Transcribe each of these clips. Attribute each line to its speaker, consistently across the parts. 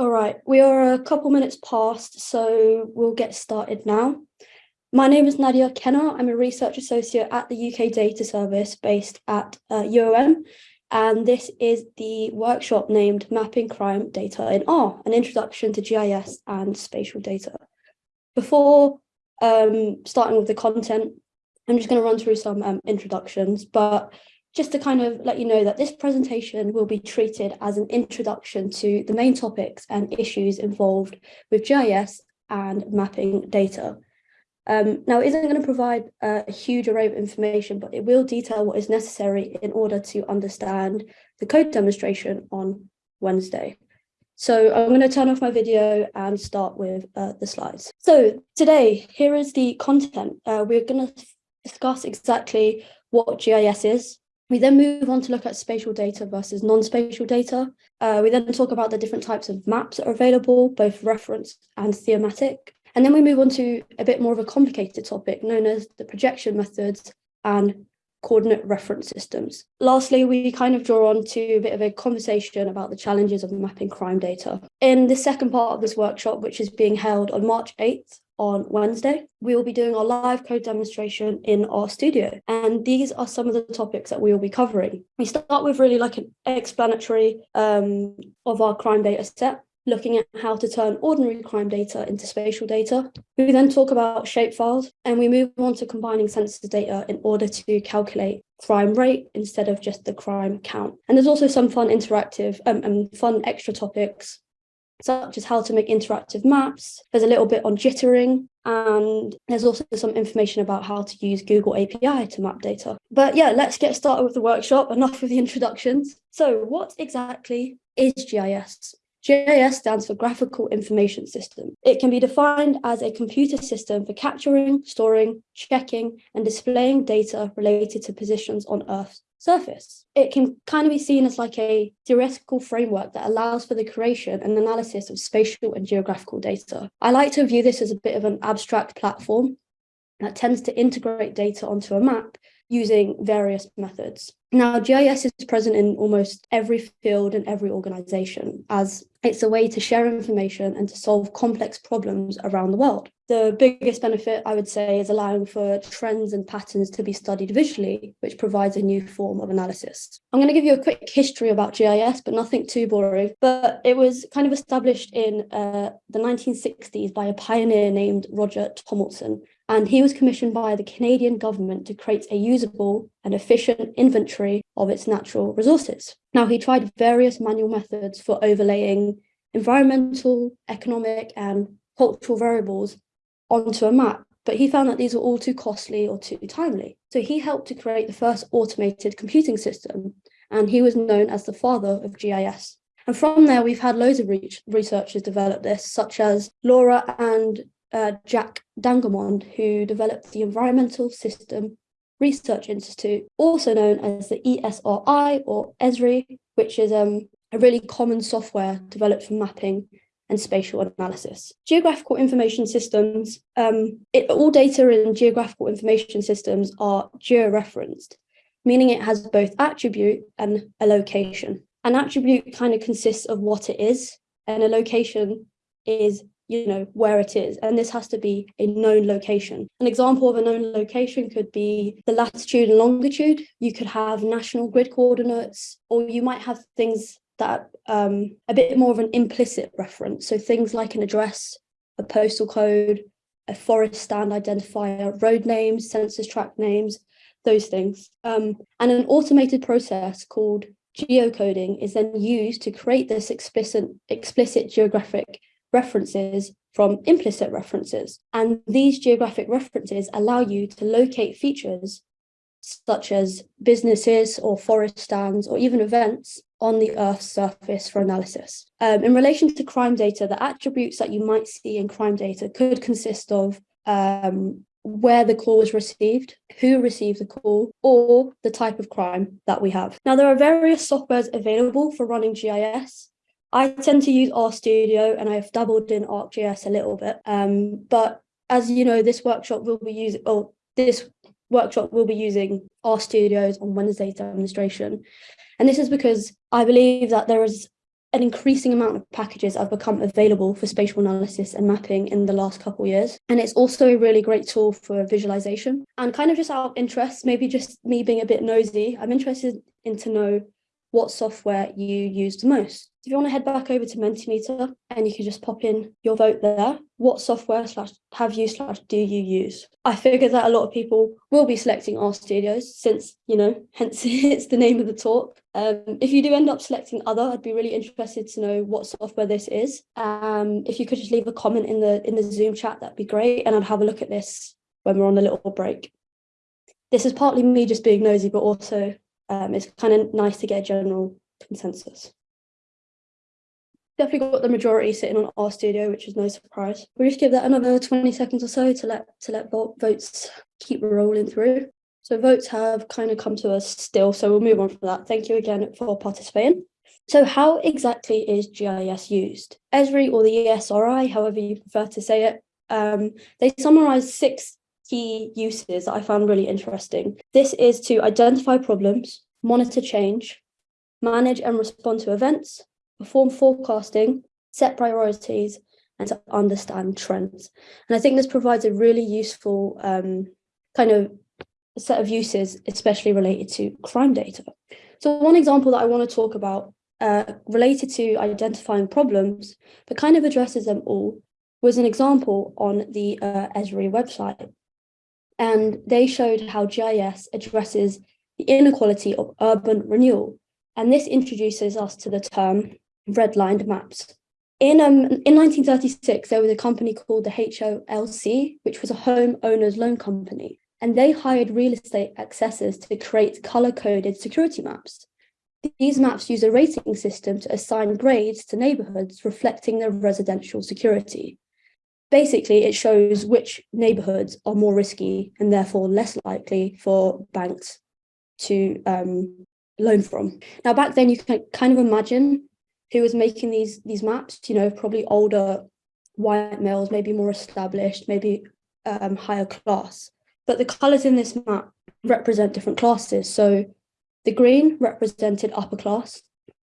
Speaker 1: All right, we are a couple minutes past, so we'll get started now. My name is Nadia Kenner. I'm a research associate at the UK Data Service based at uh, UOM, and this is the workshop named Mapping Crime Data in R, an introduction to GIS and spatial data. Before um, starting with the content, I'm just going to run through some um, introductions, but just to kind of let you know that this presentation will be treated as an introduction to the main topics and issues involved with GIS and mapping data. Um, now, it isn't going to provide a huge array of information, but it will detail what is necessary in order to understand the code demonstration on Wednesday. So I'm going to turn off my video and start with uh, the slides. So today, here is the content. Uh, we're going to discuss exactly what GIS is, we then move on to look at spatial data versus non-spatial data. Uh, we then talk about the different types of maps that are available, both reference and thematic. And then we move on to a bit more of a complicated topic known as the projection methods and coordinate reference systems. Lastly, we kind of draw on to a bit of a conversation about the challenges of mapping crime data. In the second part of this workshop, which is being held on March 8th, on Wednesday. We will be doing our live code demonstration in RStudio. And these are some of the topics that we will be covering. We start with really like an explanatory um, of our crime data set, looking at how to turn ordinary crime data into spatial data. We then talk about shapefiles and we move on to combining census data in order to calculate crime rate instead of just the crime count. And there's also some fun interactive um, and fun extra topics such as how to make interactive maps. There's a little bit on jittering, and there's also some information about how to use Google API to map data. But yeah, let's get started with the workshop. Enough of the introductions. So what exactly is GIS? GIS stands for Graphical Information System. It can be defined as a computer system for capturing, storing, checking, and displaying data related to positions on Earth's surface. It can kind of be seen as like a theoretical framework that allows for the creation and analysis of spatial and geographical data. I like to view this as a bit of an abstract platform that tends to integrate data onto a map using various methods. Now, GIS is present in almost every field and every organization as it's a way to share information and to solve complex problems around the world. The biggest benefit, I would say, is allowing for trends and patterns to be studied visually, which provides a new form of analysis. I'm going to give you a quick history about GIS, but nothing too boring. But it was kind of established in uh, the 1960s by a pioneer named Roger Tomlinson, and he was commissioned by the Canadian government to create a usable and efficient inventory of its natural resources. Now, he tried various manual methods for overlaying environmental, economic, and cultural variables onto a map, but he found that these were all too costly or too timely. So he helped to create the first automated computing system, and he was known as the father of GIS. And from there, we've had loads of re researchers develop this, such as Laura and uh, Jack Dangermond, who developed the Environmental System Research Institute, also known as the ESRI or ESRI, which is um, a really common software developed for mapping and spatial analysis. Geographical information systems, um, it, all data in geographical information systems are georeferenced, meaning it has both attribute and a location. An attribute kind of consists of what it is, and a location is you know, where it is. And this has to be a known location. An example of a known location could be the latitude and longitude. You could have national grid coordinates, or you might have things that um, a bit more of an implicit reference. So things like an address, a postal code, a forest stand identifier, road names, census tract names, those things. Um, and an automated process called geocoding is then used to create this explicit, explicit geographic references from implicit references. And these geographic references allow you to locate features such as businesses or forest stands or even events on the Earth's surface for analysis. Um, in relation to crime data, the attributes that you might see in crime data could consist of um, where the call was received, who received the call, or the type of crime that we have. Now, there are various softwares available for running GIS, I tend to use RStudio and I've dabbled in ArcGIS a little bit. Um, but as you know, this workshop will be using, or this workshop will be using RStudios on Wednesday's demonstration. And this is because I believe that there is an increasing amount of packages have become available for spatial analysis and mapping in the last couple of years. And it's also a really great tool for visualization. And kind of just out of interest, maybe just me being a bit nosy, I'm interested in to know what software you use the most. If you want to head back over to Mentimeter and you can just pop in your vote there, what software slash have you slash do you use? I figure that a lot of people will be selecting RStudios since, you know, hence it's the name of the talk. Um, if you do end up selecting other, I'd be really interested to know what software this is. Um, if you could just leave a comment in the in the Zoom chat, that'd be great. And I'd have a look at this when we're on a little break. This is partly me just being nosy, but also um, it's kind of nice to get a general consensus. Definitely got the majority sitting on RStudio, which is no surprise. We'll just give that another 20 seconds or so to let to let votes keep rolling through. So votes have kind of come to us still, so we'll move on from that. Thank you again for participating. So how exactly is GIS used? Esri or the ESRI, however you prefer to say it, um, they summarize six key uses that I found really interesting. This is to identify problems, monitor change, manage and respond to events, perform forecasting, set priorities, and to understand trends. And I think this provides a really useful um, kind of set of uses, especially related to crime data. So one example that I want to talk about uh, related to identifying problems, but kind of addresses them all, was an example on the uh, Esri website and they showed how GIS addresses the inequality of urban renewal. And this introduces us to the term redlined maps. In, um, in 1936, there was a company called the HOLC, which was a home owner's loan company, and they hired real estate accessors to create color-coded security maps. These maps use a rating system to assign grades to neighborhoods reflecting their residential security basically it shows which neighborhoods are more risky and therefore less likely for banks to um, loan from. Now, back then you can kind of imagine who was making these, these maps, you know, probably older white males, maybe more established, maybe um, higher class. But the colours in this map represent different classes. So the green represented upper class,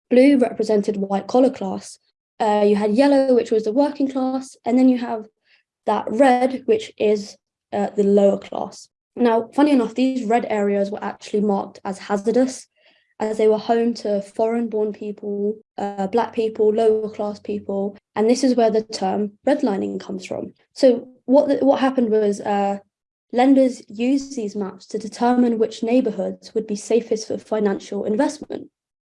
Speaker 1: blue represented white collar class, uh, you had yellow, which was the working class, and then you have that red, which is uh, the lower class. Now, funny enough, these red areas were actually marked as hazardous as they were home to foreign-born people, uh, black people, lower class people, and this is where the term redlining comes from. So what what happened was uh, lenders used these maps to determine which neighbourhoods would be safest for financial investment.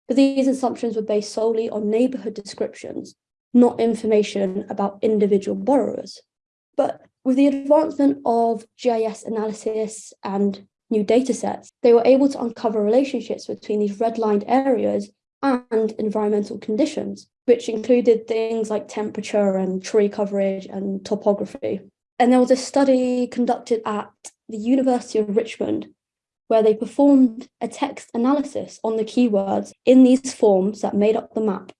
Speaker 1: But these assumptions were based solely on neighbourhood descriptions, not information about individual borrowers. But with the advancement of GIS analysis and new data sets, they were able to uncover relationships between these redlined areas and environmental conditions, which included things like temperature and tree coverage and topography. And there was a study conducted at the University of Richmond where they performed a text analysis on the keywords in these forms that made up the map.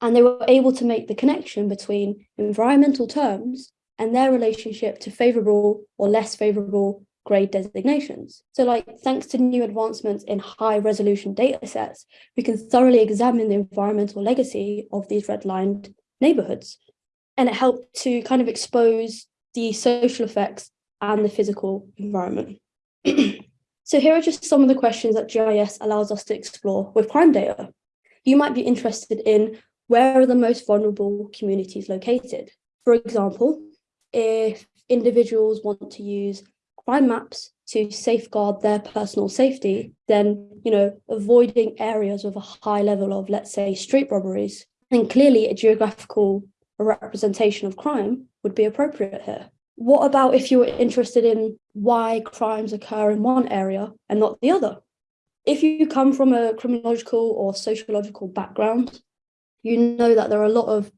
Speaker 1: And they were able to make the connection between environmental terms and their relationship to favorable or less favorable grade designations. So like thanks to new advancements in high resolution data sets, we can thoroughly examine the environmental legacy of these redlined neighborhoods. And it helped to kind of expose the social effects and the physical environment. so here are just some of the questions that GIS allows us to explore with crime data. You might be interested in where are the most vulnerable communities located? For example, if individuals want to use crime maps to safeguard their personal safety, then, you know, avoiding areas with a high level of, let's say, street robberies, then clearly a geographical representation of crime would be appropriate here. What about if you were interested in why crimes occur in one area and not the other? If you come from a criminological or sociological background, you know that there are a lot of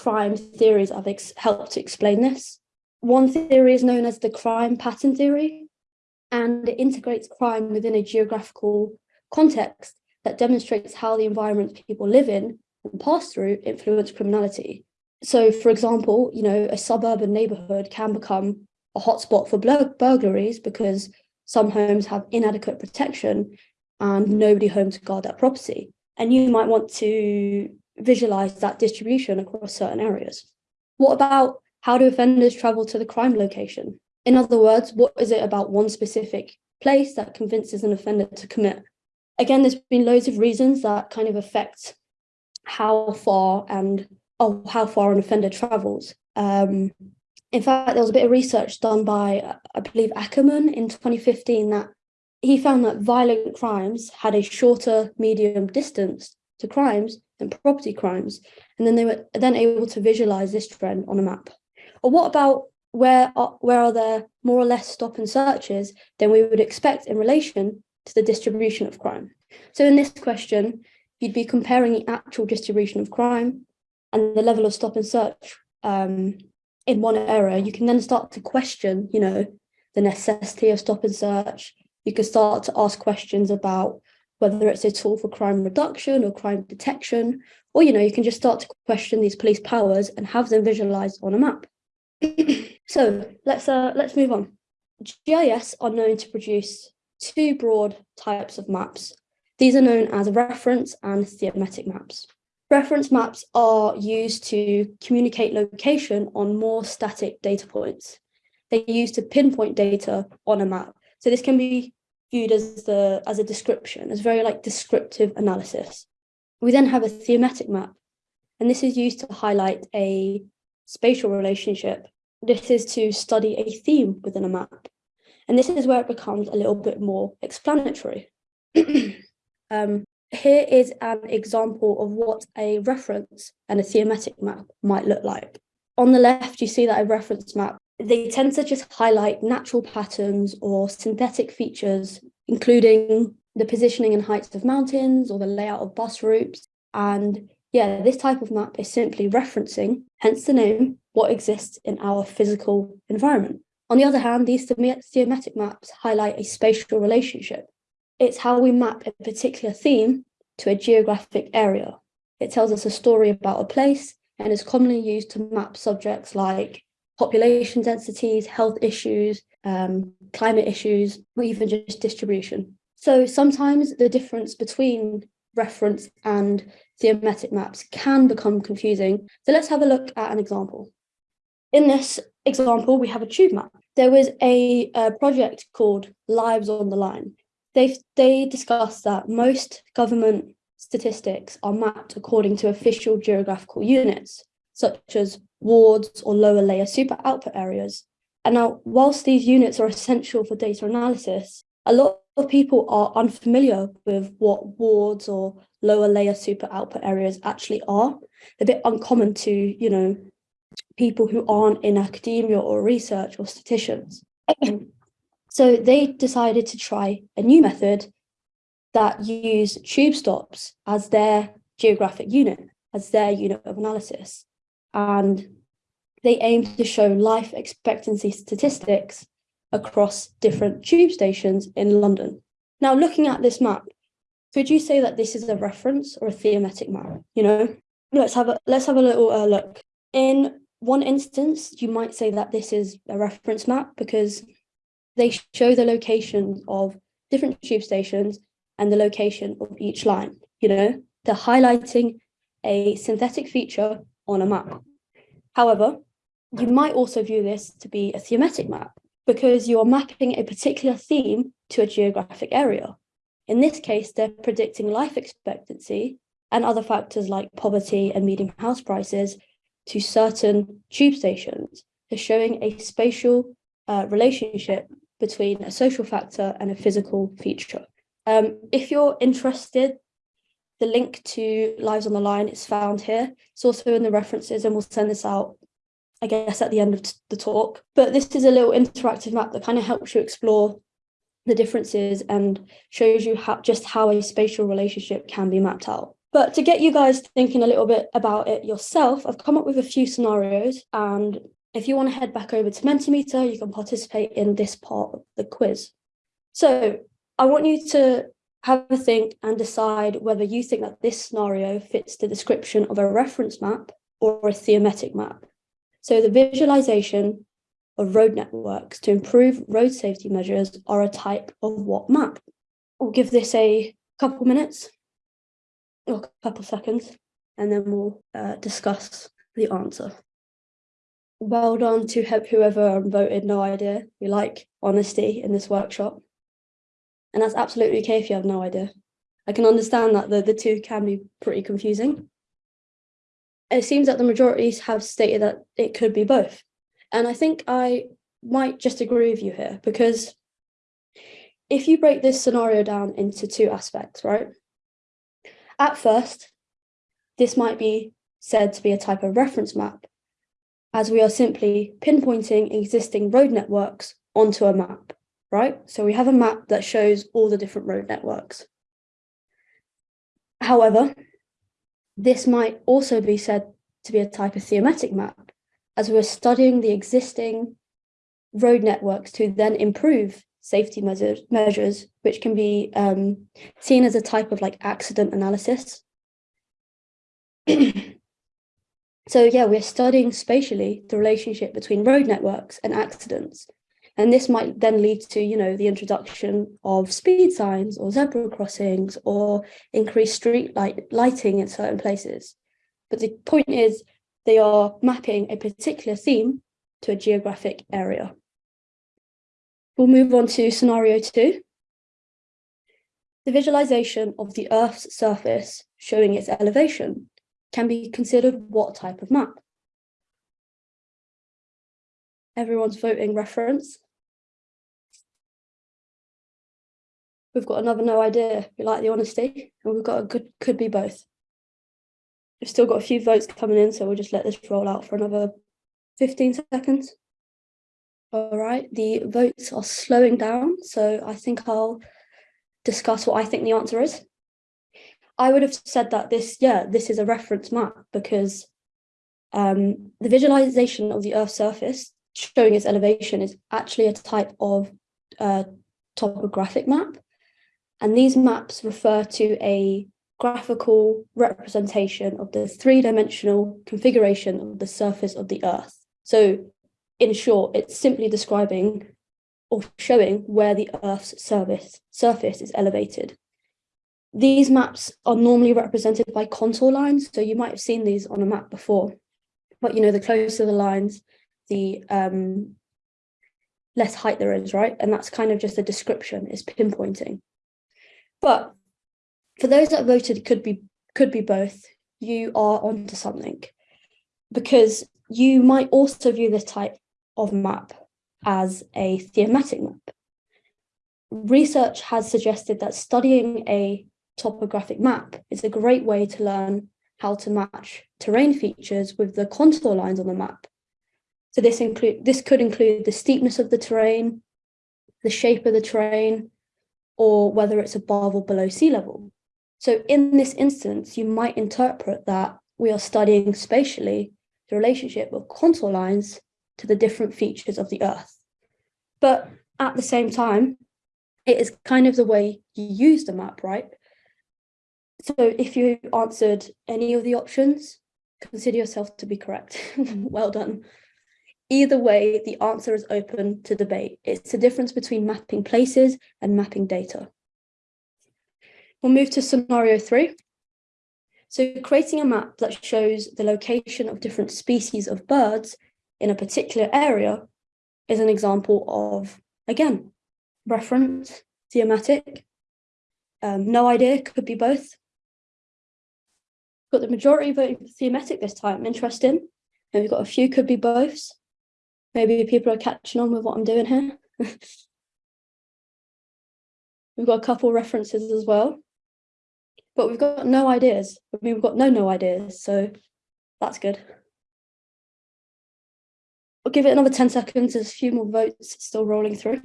Speaker 1: crime theories have helped to explain this. One theory is known as the crime pattern theory, and it integrates crime within a geographical context that demonstrates how the environments people live in and pass through influence criminality. So, for example, you know, a suburban neighborhood can become a hotspot for burglaries because some homes have inadequate protection and nobody home to guard that property. And you might want to visualize that distribution across certain areas. What about how do offenders travel to the crime location? In other words, what is it about one specific place that convinces an offender to commit? Again, there's been loads of reasons that kind of affect how far and oh, how far an offender travels. Um, in fact, there was a bit of research done by, I believe, Ackerman in 2015 that he found that violent crimes had a shorter medium distance to crimes than property crimes. And then they were then able to visualize this trend on a map. Or what about where are, where are there more or less stop and searches than we would expect in relation to the distribution of crime? So in this question, you'd be comparing the actual distribution of crime and the level of stop and search um, in one area. You can then start to question, you know, the necessity of stop and search. You can start to ask questions about whether it's a tool for crime reduction or crime detection, or, you know, you can just start to question these police powers and have them visualized on a map. so let's uh, let's move on. GIS are known to produce two broad types of maps. These are known as reference and thematic maps. Reference maps are used to communicate location on more static data points. They're used to pinpoint data on a map. So this can be viewed as the as a description, as very like descriptive analysis. We then have a thematic map, and this is used to highlight a spatial relationship. This is to study a theme within a map. And this is where it becomes a little bit more explanatory. um, here is an example of what a reference and a thematic map might look like. On the left, you see that a reference map they tend to just highlight natural patterns or synthetic features, including the positioning and heights of mountains or the layout of bus routes. And yeah, this type of map is simply referencing, hence the name, what exists in our physical environment. On the other hand, these thematic maps highlight a spatial relationship. It's how we map a particular theme to a geographic area. It tells us a story about a place and is commonly used to map subjects like population densities, health issues, um, climate issues, or even just distribution. So sometimes the difference between reference and thematic maps can become confusing. So let's have a look at an example. In this example, we have a tube map. There was a, a project called Lives on the Line. They, they discussed that most government statistics are mapped according to official geographical units, such as wards or lower layer super output areas. And now, whilst these units are essential for data analysis, a lot of people are unfamiliar with what wards or lower layer super output areas actually are. They're a bit uncommon to, you know, people who aren't in academia or research or statisticians. so they decided to try a new method that used tube stops as their geographic unit, as their unit of analysis and they aim to show life expectancy statistics across different tube stations in London. Now, looking at this map, could you say that this is a reference or a thematic map? You know, let's have a let's have a little uh, look. In one instance, you might say that this is a reference map because they show the location of different tube stations and the location of each line. You know, they're highlighting a synthetic feature on a map. However, you might also view this to be a thematic map because you're mapping a particular theme to a geographic area. In this case, they're predicting life expectancy and other factors like poverty and median house prices to certain tube stations. They're showing a spatial uh, relationship between a social factor and a physical feature. Um, if you're interested the link to Lives on the Line is found here. It's also in the references and we'll send this out, I guess, at the end of the talk. But this is a little interactive map that kind of helps you explore the differences and shows you how just how a spatial relationship can be mapped out. But to get you guys thinking a little bit about it yourself, I've come up with a few scenarios. And if you want to head back over to Mentimeter, you can participate in this part of the quiz. So I want you to have a think and decide whether you think that this scenario fits the description of a reference map or a thematic map. So the visualization of road networks to improve road safety measures are a type of what map? We'll give this a couple minutes or a couple seconds and then we'll uh, discuss the answer. Well done to whoever voted no idea. We like honesty in this workshop. And that's absolutely okay if you have no idea. I can understand that the, the two can be pretty confusing. It seems that the majorities have stated that it could be both. And I think I might just agree with you here because if you break this scenario down into two aspects, right? At first, this might be said to be a type of reference map, as we are simply pinpointing existing road networks onto a map, right? So we have a map that shows all the different road networks. However, this might also be said to be a type of thematic map, as we're studying the existing road networks to then improve safety measures, measures which can be um, seen as a type of like accident analysis. so yeah, we're studying spatially the relationship between road networks and accidents. And this might then lead to, you know, the introduction of speed signs or zebra crossings or increased street light lighting in certain places. But the point is they are mapping a particular theme to a geographic area. We'll move on to scenario two. The visualization of the Earth's surface showing its elevation can be considered what type of map? Everyone's voting reference. We've got another no idea. We like the honesty, and we've got a good could be both. We've still got a few votes coming in, so we'll just let this roll out for another 15 seconds. All right, the votes are slowing down, so I think I'll discuss what I think the answer is. I would have said that this, yeah, this is a reference map because um, the visualization of the Earth's surface showing its elevation is actually a type of uh, topographic map. And these maps refer to a graphical representation of the three-dimensional configuration of the surface of the Earth. So in short, it's simply describing or showing where the Earth's surface, surface is elevated. These maps are normally represented by contour lines, so you might have seen these on a map before. But you know, the closer the lines, the um, less height there is, right? And that's kind of just a description, it's pinpointing. But for those that voted could be could be both, you are onto something. Because you might also view this type of map as a thematic map. Research has suggested that studying a topographic map is a great way to learn how to match terrain features with the contour lines on the map. So this include this could include the steepness of the terrain, the shape of the terrain, or whether it's above or below sea level. So in this instance, you might interpret that we are studying spatially the relationship of contour lines to the different features of the earth. But at the same time, it is kind of the way you use the map, right? So if you answered any of the options, consider yourself to be correct. well done. Either way, the answer is open to debate. It's the difference between mapping places and mapping data. We'll move to scenario three. So creating a map that shows the location of different species of birds in a particular area is an example of, again, reference, thematic. Um, no idea, could be both. Got the majority voting for thematic this time, interesting. And we've got a few could be boths. Maybe people are catching on with what I'm doing here. we've got a couple references as well. But we've got no ideas. I mean, we've got no no ideas, so that's good. I'll give it another 10 seconds. There's a few more votes still rolling through.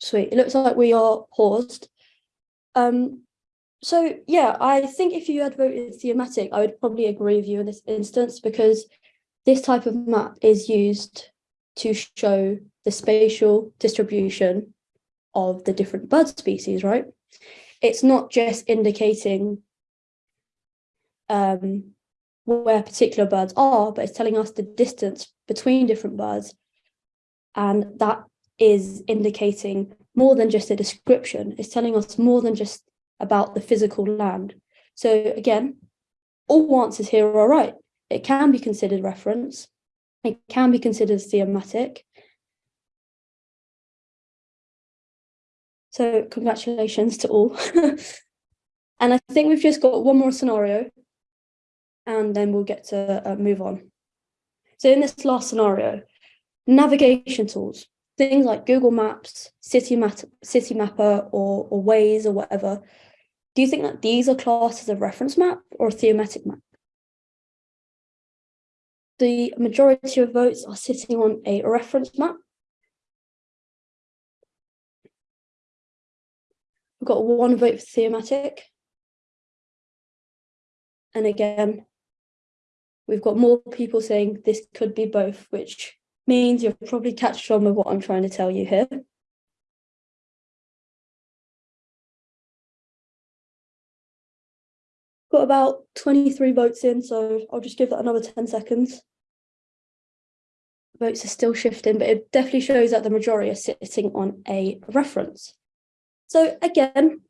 Speaker 1: Sweet. It looks like we are paused. Um, so yeah, I think if you had voted thematic, I would probably agree with you in this instance because this type of map is used to show the spatial distribution of the different bird species, right? It's not just indicating um, where particular birds are, but it's telling us the distance between different birds. And that is indicating more than just a description. It's telling us more than just about the physical land. So again, all answers here are right. It can be considered reference. It can be considered thematic. So congratulations to all. and I think we've just got one more scenario and then we'll get to uh, move on. So in this last scenario, navigation tools, things like Google Maps, City, Citymapper or, or Waze or whatever, do you think that these are classed as a reference map or a thematic map? The majority of votes are sitting on a reference map. We've got one vote for thematic. And again, we've got more people saying this could be both, which means you've probably catched on with what I'm trying to tell you here. Got about 23 votes in, so I'll just give that another 10 seconds. Votes are still shifting, but it definitely shows that the majority are sitting on a reference. So again,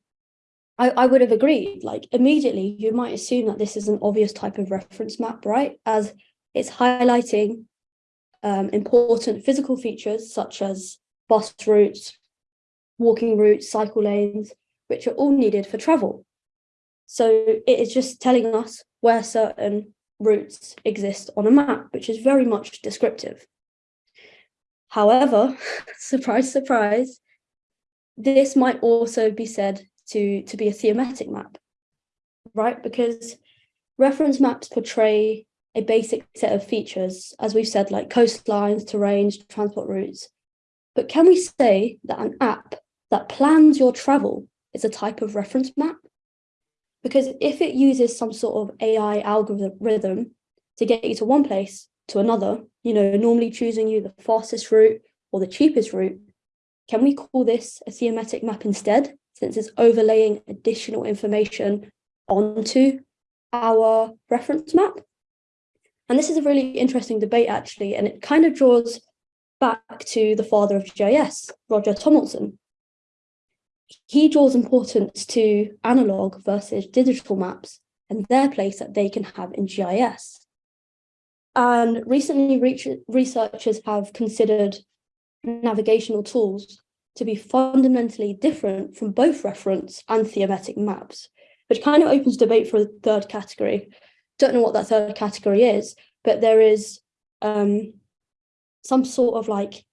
Speaker 1: I, I would have agreed, like immediately you might assume that this is an obvious type of reference map, right? As it's highlighting um, important physical features such as bus routes, walking routes, cycle lanes, which are all needed for travel. So it is just telling us where certain routes exist on a map, which is very much descriptive. However, surprise, surprise, this might also be said to, to be a thematic map, right? Because reference maps portray a basic set of features, as we've said, like coastlines, terrains, transport routes. But can we say that an app that plans your travel is a type of reference map? Because if it uses some sort of AI algorithm to get you to one place to another, you know, normally choosing you the fastest route or the cheapest route, can we call this a thematic map instead? since it's overlaying additional information onto our reference map. And this is a really interesting debate, actually, and it kind of draws back to the father of GIS, Roger Tomlinson. He draws importance to analog versus digital maps and their place that they can have in GIS. And recently, researchers have considered navigational tools to be fundamentally different from both reference and thematic maps, which kind of opens debate for a third category. Don't know what that third category is, but there is um, some sort of like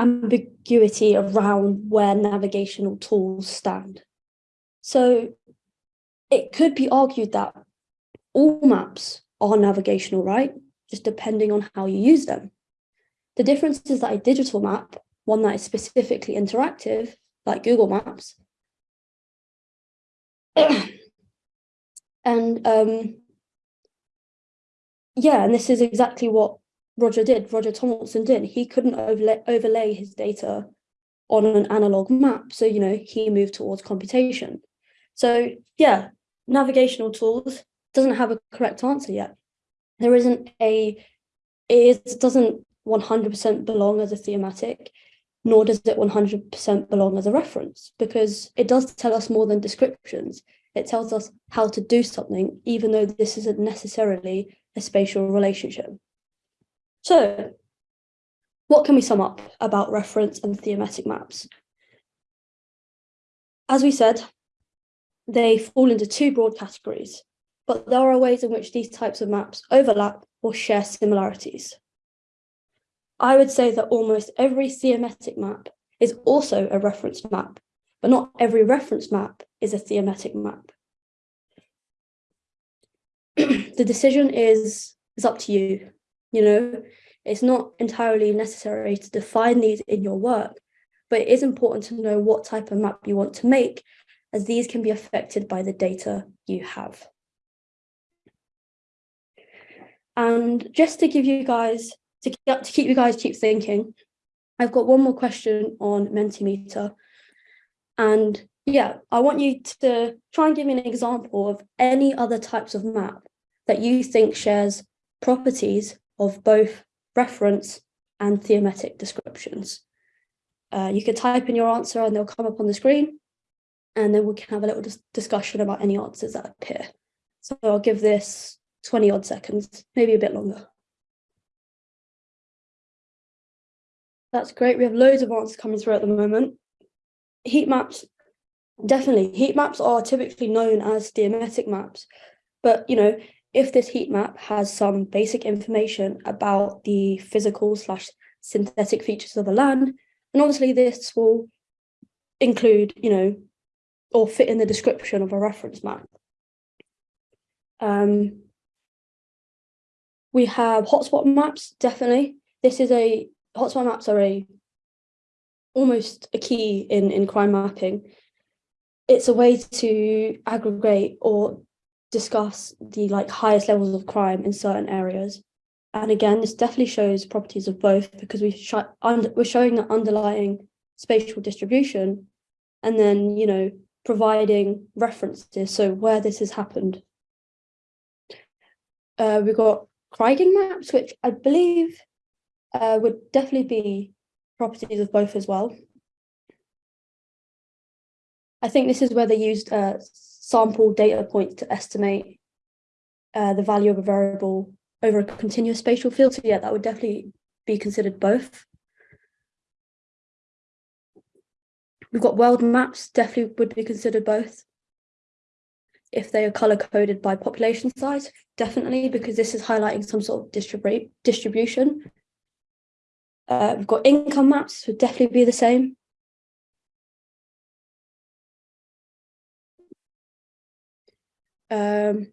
Speaker 1: ambiguity around where navigational tools stand. So it could be argued that all maps are navigational, right? Just depending on how you use them. The difference is that a digital map one that is specifically interactive, like Google Maps. and um, yeah, and this is exactly what Roger did, Roger Tomlinson did. He couldn't overlay, overlay his data on an analog map. So, you know, he moved towards computation. So yeah, navigational tools doesn't have a correct answer yet. There isn't a, it doesn't 100% belong as a thematic nor does it 100% belong as a reference because it does tell us more than descriptions. It tells us how to do something, even though this isn't necessarily a spatial relationship. So what can we sum up about reference and thematic maps? As we said, they fall into two broad categories, but there are ways in which these types of maps overlap or share similarities. I would say that almost every thematic map is also a reference map, but not every reference map is a thematic map. the decision is, is up to you, you know, it's not entirely necessary to define these in your work, but it is important to know what type of map you want to make, as these can be affected by the data you have. And just to give you guys to, to keep you guys keep thinking, I've got one more question on Mentimeter. And yeah, I want you to try and give me an example of any other types of map that you think shares properties of both reference and thematic descriptions. Uh, you can type in your answer and they'll come up on the screen. and then we can have a little dis discussion about any answers that appear. So I'll give this 20 odd seconds, maybe a bit longer. That's great. We have loads of answers coming through at the moment. Heat maps, definitely. Heat maps are typically known as stereometric maps. But, you know, if this heat map has some basic information about the physical slash synthetic features of the land, and obviously this will include, you know, or fit in the description of a reference map. Um, we have hotspot maps, definitely. This is a hotspot maps are a almost a key in, in crime mapping. It's a way to aggregate or discuss the like highest levels of crime in certain areas. And again, this definitely shows properties of both because we sh we're showing the underlying spatial distribution and then, you know, providing references. So where this has happened. Uh, we've got Kriging maps, which I believe uh, would definitely be properties of both as well. I think this is where they used uh, sample data points to estimate uh, the value of a variable over a continuous spatial field. So yeah, that would definitely be considered both. We've got world maps, definitely would be considered both. If they are color coded by population size, definitely, because this is highlighting some sort of distribute distribution. Uh, we've got income maps, would definitely be the same. Um,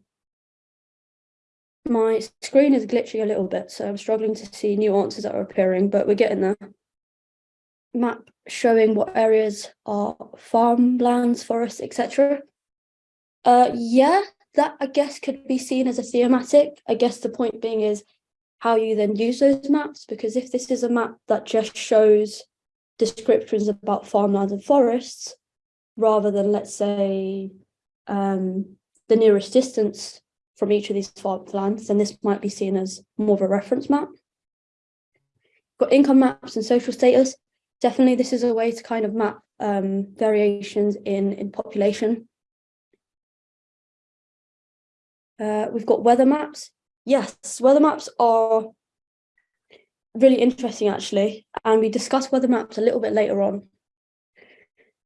Speaker 1: my screen is glitching a little bit, so I'm struggling to see new answers that are appearing, but we're getting there. Map showing what areas are farmlands, forests, etc. Uh, yeah, that I guess could be seen as a thematic. I guess the point being is how you then use those maps, because if this is a map that just shows descriptions about farmlands and forests, rather than let's say um, the nearest distance from each of these farmlands, then this might be seen as more of a reference map. Got income maps and social status. Definitely this is a way to kind of map um, variations in, in population. Uh, we've got weather maps. Yes, weather maps are really interesting actually, and we discuss weather maps a little bit later on.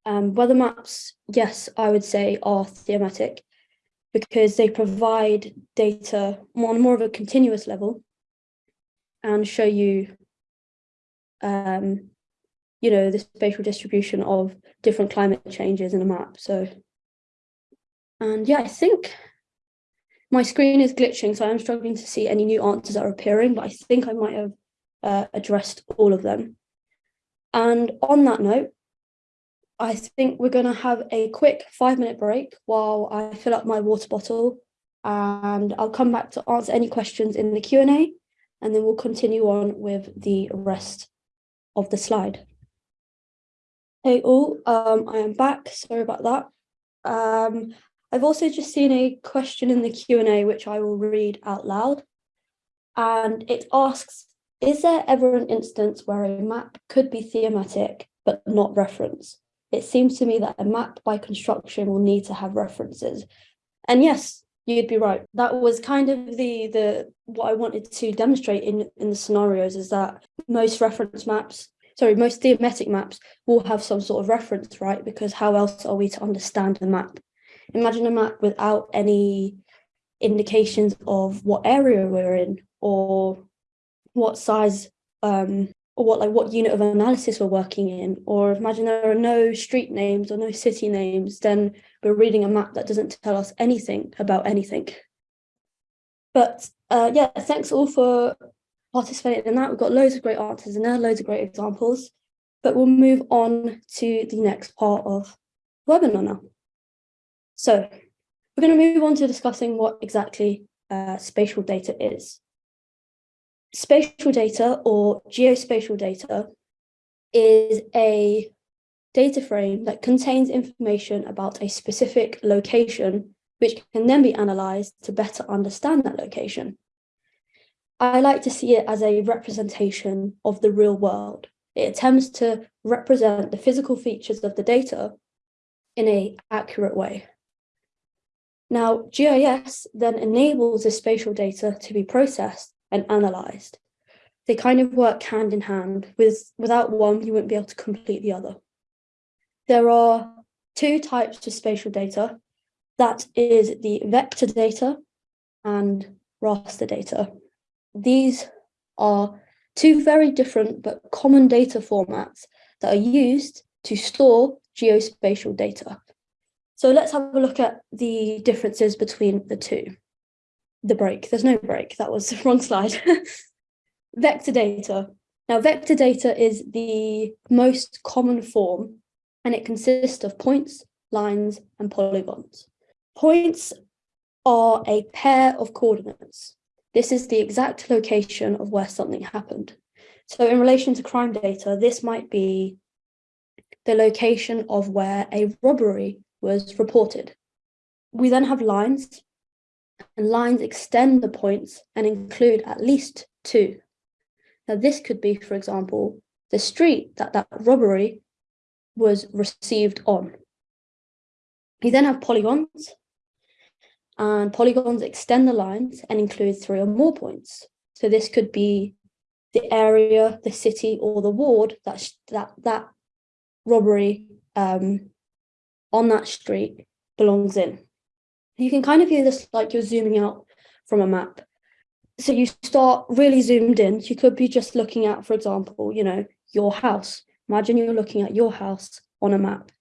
Speaker 1: Um, weather maps, yes, I would say are thematic because they provide data on more of a continuous level and show you, um, you know, the spatial distribution of different climate changes in a map. So, and yeah, I think my screen is glitching, so I'm struggling to see any new answers that are appearing, but I think I might have uh, addressed all of them. And on that note, I think we're going to have a quick five minute break while I fill up my water bottle and I'll come back to answer any questions in the Q&A and then we'll continue on with the rest of the slide. Hey all, um, I am back, sorry about that. Um, I've also just seen a question in the Q&A which I will read out loud and it asks, is there ever an instance where a map could be thematic but not reference? It seems to me that a map by construction will need to have references. And yes, you'd be right. That was kind of the the what I wanted to demonstrate in, in the scenarios is that most reference maps, sorry, most thematic maps will have some sort of reference, right? Because how else are we to understand the map? Imagine a map without any indications of what area we're in or what size um, or what like what unit of analysis we're working in or imagine there are no street names or no city names then we're reading a map that doesn't tell us anything about anything. But uh, yeah thanks all for participating in that. We've got loads of great answers and there loads of great examples. But we'll move on to the next part of webinar. Now so we're going to move on to discussing what exactly uh, spatial data is spatial data or geospatial data is a data frame that contains information about a specific location, which can then be analysed to better understand that location. I like to see it as a representation of the real world. It attempts to represent the physical features of the data in a accurate way. Now, GIS then enables the spatial data to be processed and analysed. They kind of work hand in hand. With, without one, you wouldn't be able to complete the other. There are two types of spatial data. That is the vector data and raster data. These are two very different but common data formats that are used to store geospatial data. So let's have a look at the differences between the two. The break, there's no break, that was the wrong slide. vector data. Now, vector data is the most common form and it consists of points, lines, and polygons. Points are a pair of coordinates. This is the exact location of where something happened. So in relation to crime data, this might be the location of where a robbery was reported. We then have lines, and lines extend the points and include at least two. Now this could be, for example, the street that that robbery was received on. You then have polygons, and polygons extend the lines and include three or more points. So this could be the area, the city, or the ward that that that robbery um, on that street belongs in. You can kind of view this like you're zooming out from a map. So you start really zoomed in. You could be just looking at, for example, you know, your house. Imagine you're looking at your house on a map.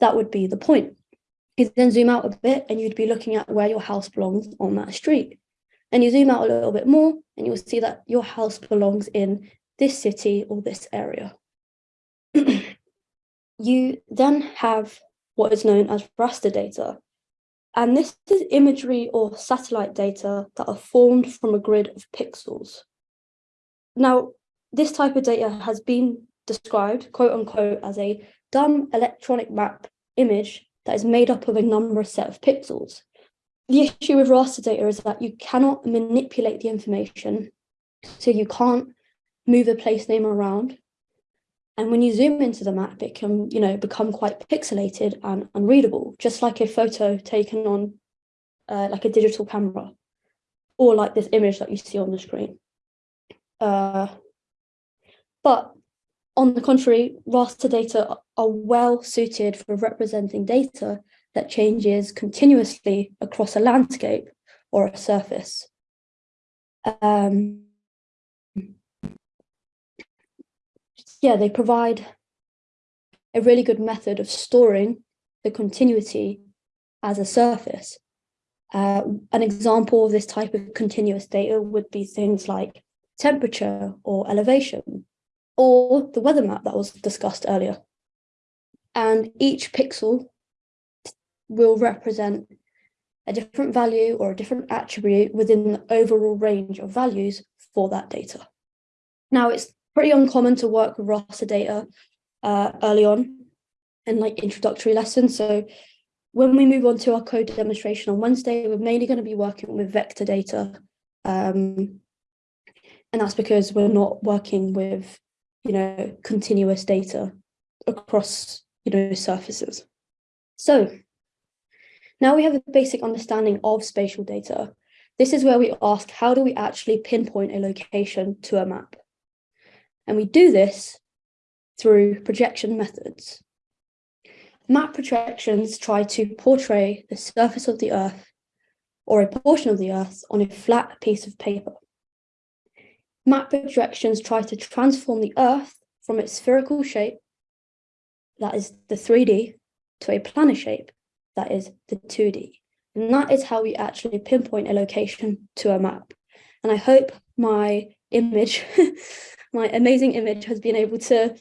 Speaker 1: That would be the point. You then zoom out a bit and you'd be looking at where your house belongs on that street. And you zoom out a little bit more and you'll see that your house belongs in this city or this area. you then have what is known as raster data. And this is imagery or satellite data that are formed from a grid of pixels. Now, this type of data has been described, quote unquote, as a dumb electronic map image that is made up of a number of set of pixels. The issue with raster data is that you cannot manipulate the information, so you can't move a place name around. And when you zoom into the map, it can, you know, become quite pixelated and unreadable, just like a photo taken on uh, like a digital camera, or like this image that you see on the screen. Uh, but on the contrary, raster data are well suited for representing data that changes continuously across a landscape or a surface. Um, yeah, they provide a really good method of storing the continuity as a surface. Uh, an example of this type of continuous data would be things like temperature or elevation or the weather map that was discussed earlier. And each pixel will represent a different value or a different attribute within the overall range of values for that data. Now, it's pretty uncommon to work with raster data uh, early on in like introductory lessons. So when we move on to our code demonstration on Wednesday, we're mainly going to be working with vector data. Um, and that's because we're not working with you know, continuous data across, you know, surfaces. So now we have a basic understanding of spatial data. This is where we ask, how do we actually pinpoint a location to a map? And we do this through projection methods. Map projections try to portray the surface of the Earth or a portion of the Earth on a flat piece of paper. Map projections try to transform the Earth from its spherical shape, that is the 3D, to a planar shape, that is the 2D. And that is how we actually pinpoint a location to a map. And I hope my image, my amazing image has been able to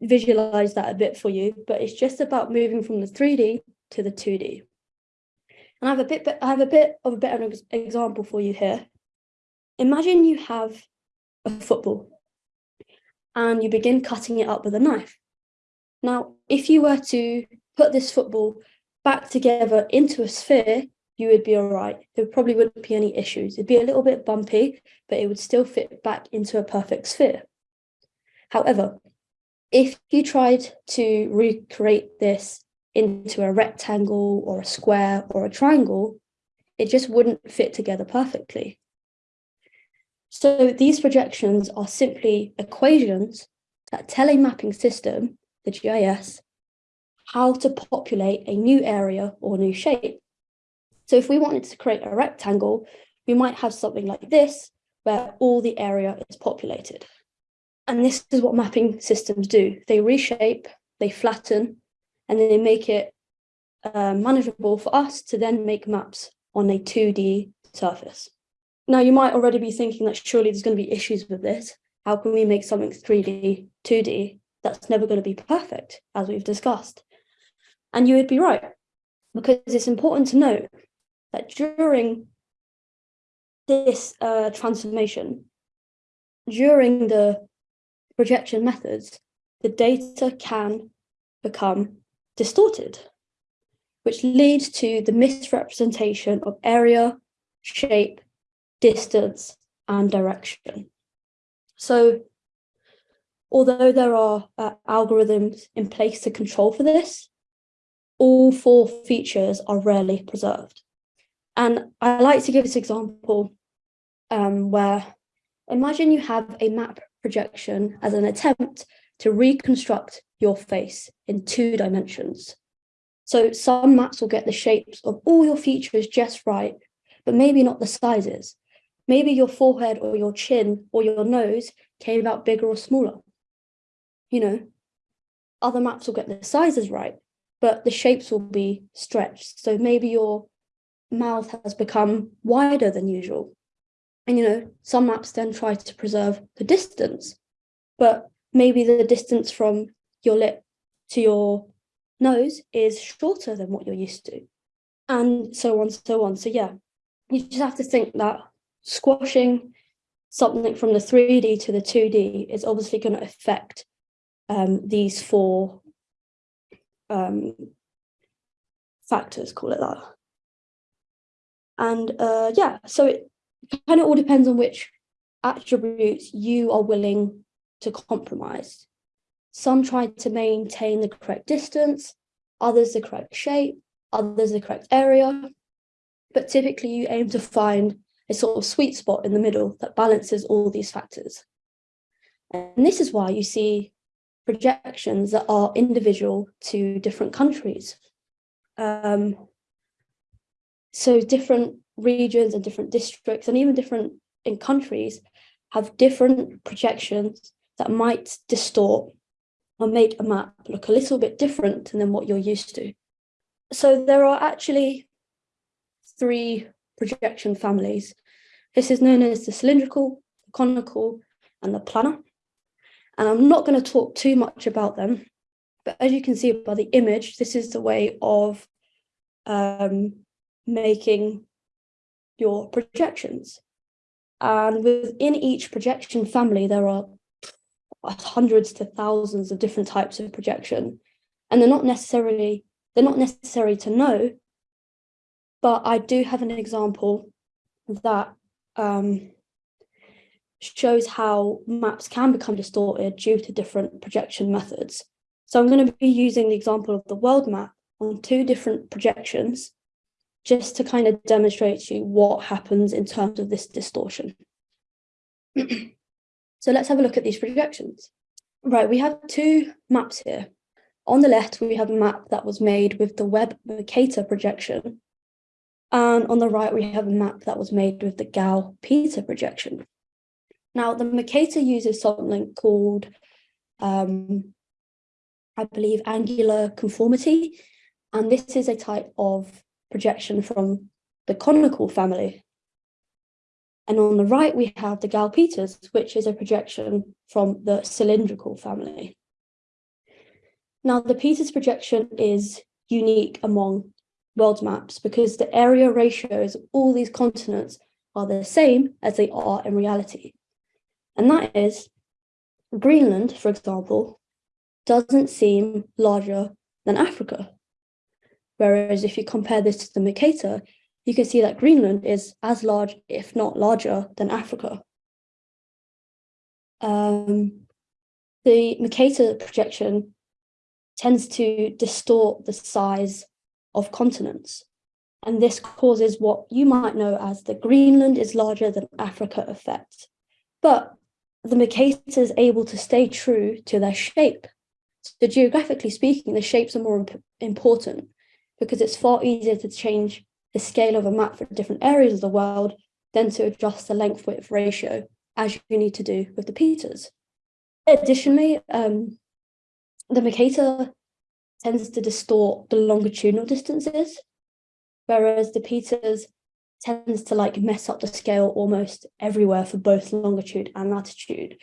Speaker 1: visualize that a bit for you, but it's just about moving from the 3D to the 2D. And I have a bit, I have a bit of a better example for you here. Imagine you have a football and you begin cutting it up with a knife. Now, if you were to put this football back together into a sphere, you would be all right. There probably wouldn't be any issues. It'd be a little bit bumpy, but it would still fit back into a perfect sphere. However, if you tried to recreate this into a rectangle or a square or a triangle, it just wouldn't fit together perfectly. So these projections are simply equations that tell a mapping system, the GIS, how to populate a new area or new shape. So if we wanted to create a rectangle, we might have something like this, where all the area is populated. And this is what mapping systems do. They reshape, they flatten, and they make it uh, manageable for us to then make maps on a 2D surface. Now, you might already be thinking that surely there's going to be issues with this. How can we make something 3D, 2D? That's never going to be perfect, as we've discussed. And you would be right, because it's important to note that during this uh, transformation, during the projection methods, the data can become distorted, which leads to the misrepresentation of area, shape, distance, and direction. So although there are uh, algorithms in place to control for this, all four features are rarely preserved. And I like to give this example um, where imagine you have a map projection as an attempt to reconstruct your face in two dimensions. So some maps will get the shapes of all your features just right, but maybe not the sizes. Maybe your forehead or your chin or your nose came out bigger or smaller. You know, other maps will get the sizes right, but the shapes will be stretched. So maybe your mouth has become wider than usual. And, you know, some maps then try to preserve the distance, but maybe the distance from your lip to your nose is shorter than what you're used to. And so on, so on. So yeah, you just have to think that squashing something from the 3D to the 2D is obviously going to affect um, these four um, factors, call it that. And uh, yeah, so it kind of all depends on which attributes you are willing to compromise. Some try to maintain the correct distance, others the correct shape, others the correct area. But typically you aim to find a sort of sweet spot in the middle that balances all these factors. And this is why you see projections that are individual to different countries. Um, so different regions and different districts and even different in countries have different projections that might distort or make a map look a little bit different than what you're used to. So there are actually three projection families. This is known as the cylindrical, the conical, and the planar. And I'm not going to talk too much about them, but as you can see by the image, this is the way of um, making your projections. And within each projection family, there are hundreds to thousands of different types of projection. And they're not necessarily, they're not necessary to know, but I do have an example that um, shows how maps can become distorted due to different projection methods. So I'm going to be using the example of the world map on two different projections just to kind of demonstrate to you what happens in terms of this distortion. so let's have a look at these projections. Right, we have two maps here. On the left, we have a map that was made with the Web Mercator projection. And on the right, we have a map that was made with the Gall-Peter projection. Now, the Mercator uses something called, um, I believe, angular conformity. And this is a type of projection from the conical family. And on the right, we have the Gall-Peters, which is a projection from the cylindrical family. Now, the Peters projection is unique among world maps because the area ratios of all these continents are the same as they are in reality. And that is Greenland, for example, doesn't seem larger than Africa. Whereas if you compare this to the Mercator, you can see that Greenland is as large, if not larger, than Africa. Um, the Mercator projection tends to distort the size of continents. And this causes what you might know as the Greenland is larger than Africa effect. But the Mercator is able to stay true to their shape. So geographically speaking, the shapes are more imp important because it's far easier to change the scale of a map for different areas of the world than to adjust the length width ratio as you need to do with the Peters. Additionally, um, the Mercator tends to distort the longitudinal distances, whereas the Peters tends to like mess up the scale almost everywhere for both longitude and latitude.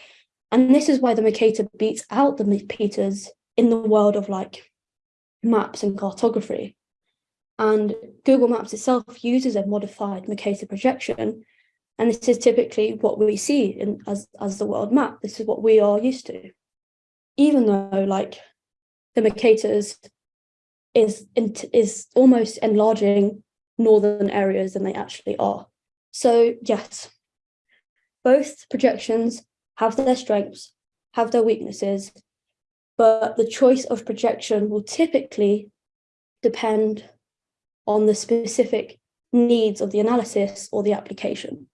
Speaker 1: And this is why the Mercator beats out the Peters in the world of like maps and cartography. And Google Maps itself uses a modified Mercator projection. And this is typically what we see in, as, as the world map. This is what we are used to. Even though like the Mercators is, is almost enlarging northern areas than they actually are. So yes, both projections have their strengths, have their weaknesses, but the choice of projection will typically depend on the specific needs of the analysis or the application.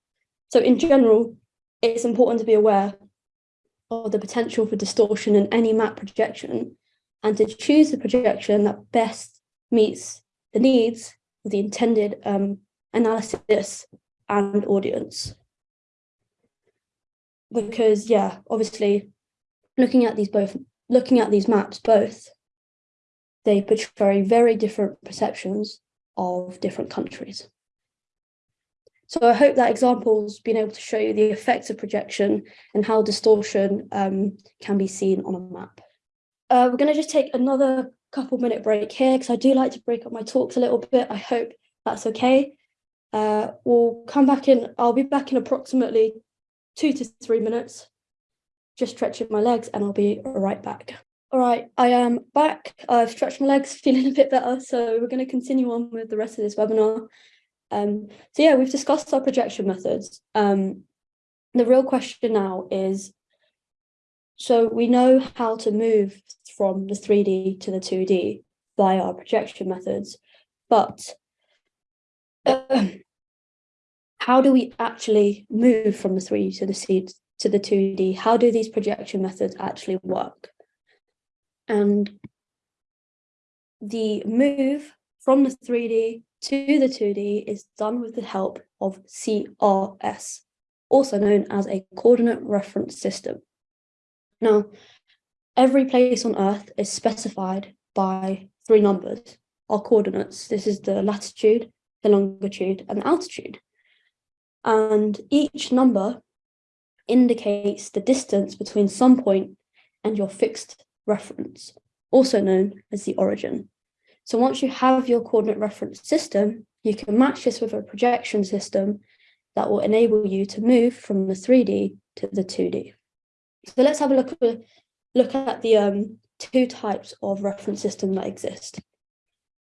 Speaker 1: So in general, it's important to be aware of the potential for distortion in any map projection and to choose the projection that best meets the needs of the intended um, analysis and audience. Because yeah, obviously looking at these both looking at these maps both, they portray very different perceptions of different countries. So I hope that example's been able to show you the effects of projection and how distortion um, can be seen on a map. Uh, we're going to just take another couple minute break here because I do like to break up my talks a little bit. I hope that's okay. Uh, we'll come back in, I'll be back in approximately two to three minutes, just stretching my legs and I'll be right back. All right, I am back. I've stretched my legs, feeling a bit better. So we're going to continue on with the rest of this webinar. Um, so yeah, we've discussed our projection methods. Um, the real question now is, so we know how to move from the 3D to the 2D by our projection methods, but uh, how do we actually move from the 3D to the to the 2D? How do these projection methods actually work? And the move from the 3D to the 2D is done with the help of CRS, also known as a coordinate reference system. Now, every place on Earth is specified by three numbers, our coordinates. This is the latitude, the longitude, and the altitude. And each number indicates the distance between some point and your fixed reference, also known as the origin. So once you have your coordinate reference system, you can match this with a projection system that will enable you to move from the 3D to the 2D. So let's have a look, look at the um, two types of reference system that exist.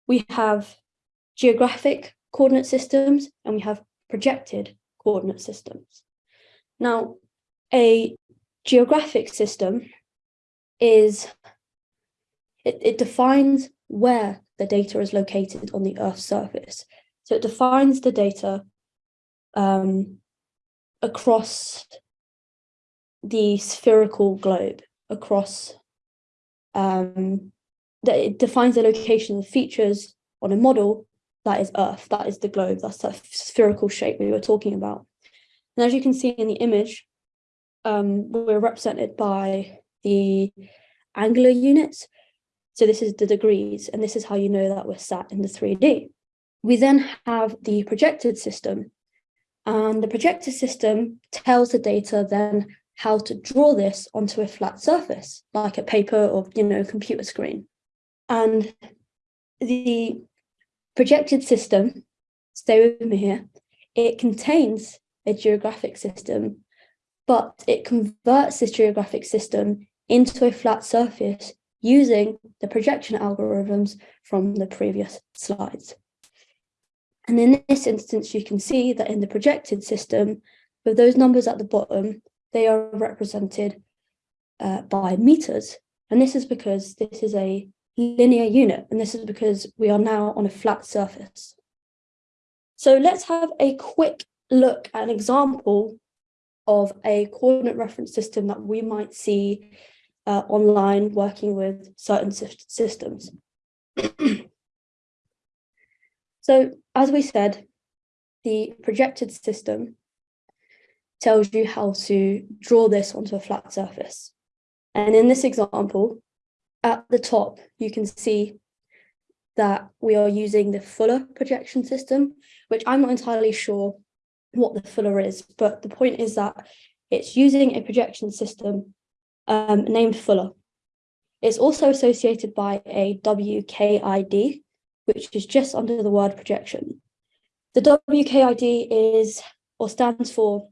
Speaker 1: We have geographic coordinate systems and we have projected coordinate systems. Now, a geographic system is, it, it defines where the data is located on the Earth's surface. So it defines the data um, across the spherical globe, across, um, that it defines the location of features on a model that is Earth, that is the globe, that's that spherical shape we were talking about. And as you can see in the image, um, we're represented by the angular units. So this is the degrees, and this is how you know that we're sat in the 3D. We then have the projected system, and the projected system tells the data then how to draw this onto a flat surface, like a paper or you know computer screen. And the projected system, stay with me here, it contains a geographic system, but it converts this geographic system into a flat surface using the projection algorithms from the previous slides. And in this instance, you can see that in the projected system, with those numbers at the bottom, they are represented uh, by meters. And this is because this is a linear unit, and this is because we are now on a flat surface. So let's have a quick look at an example of a coordinate reference system that we might see uh, online working with certain systems. so as we said, the projected system tells you how to draw this onto a flat surface. And in this example, at the top, you can see that we are using the Fuller projection system, which I'm not entirely sure what the Fuller is, but the point is that it's using a projection system um, named Fuller. It's also associated by a WKID, which is just under the word projection. The WKID is or stands for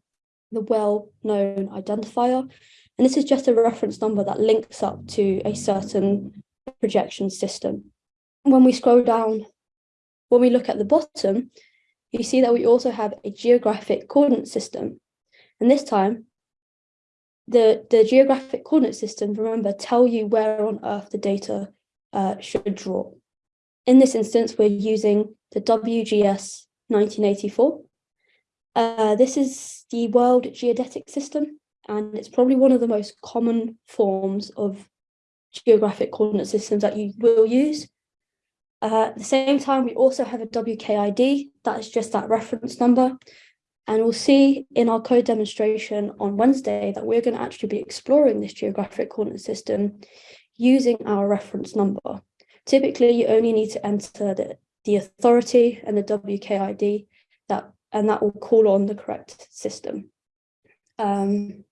Speaker 1: the well-known identifier, and this is just a reference number that links up to a certain projection system. When we scroll down, when we look at the bottom, you see that we also have a geographic coordinate system. And this time, the, the geographic coordinate system, remember, tell you where on Earth the data uh, should draw. In this instance, we're using the WGS 1984. Uh, this is the World Geodetic System, and it's probably one of the most common forms of geographic coordinate systems that you will use. Uh, at the same time, we also have a WKID, that is just that reference number. And we'll see in our code demonstration on Wednesday that we're going to actually be exploring this geographic coordinate system using our reference number. Typically, you only need to enter the, the authority and the WKID, that, and that will call on the correct system. Um,